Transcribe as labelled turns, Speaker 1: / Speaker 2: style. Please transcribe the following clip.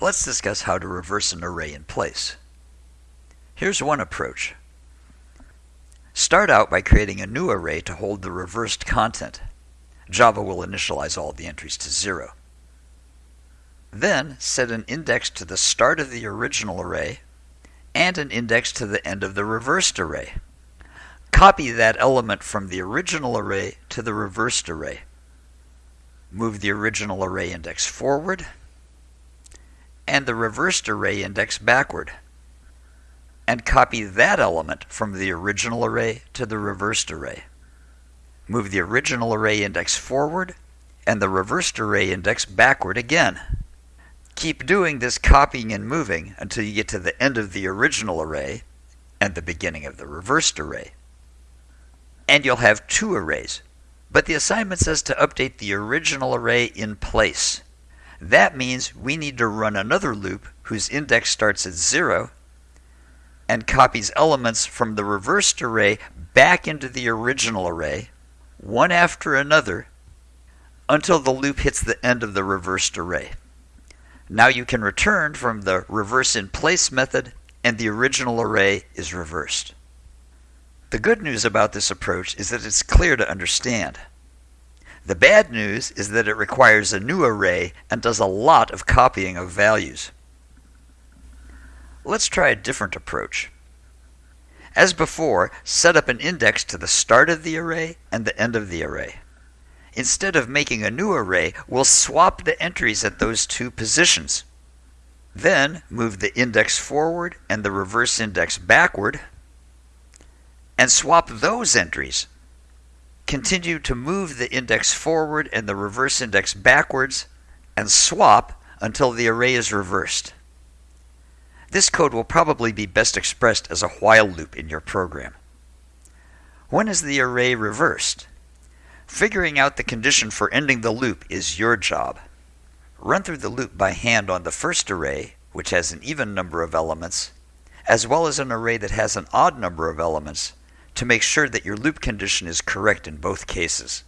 Speaker 1: Let's discuss how to reverse an array in place. Here's one approach. Start out by creating a new array to hold the reversed content. Java will initialize all the entries to zero. Then set an index to the start of the original array and an index to the end of the reversed array. Copy that element from the original array to the reversed array. Move the original array index forward and the reversed array index backward. And copy that element from the original array to the reversed array. Move the original array index forward and the reversed array index backward again. Keep doing this copying and moving until you get to the end of the original array and the beginning of the reversed array. And you'll have two arrays, but the assignment says to update the original array in place. That means we need to run another loop whose index starts at 0 and copies elements from the reversed array back into the original array, one after another, until the loop hits the end of the reversed array. Now you can return from the reverse in place method and the original array is reversed. The good news about this approach is that it's clear to understand. The bad news is that it requires a new array and does a lot of copying of values. Let's try a different approach. As before, set up an index to the start of the array and the end of the array. Instead of making a new array, we'll swap the entries at those two positions. Then move the index forward and the reverse index backward, and swap those entries continue to move the index forward and the reverse index backwards and swap until the array is reversed. This code will probably be best expressed as a while loop in your program. When is the array reversed? Figuring out the condition for ending the loop is your job. Run through the loop by hand on the first array, which has an even number of elements, as well as an array that has an odd number of elements, to make sure that your loop condition is correct in both cases.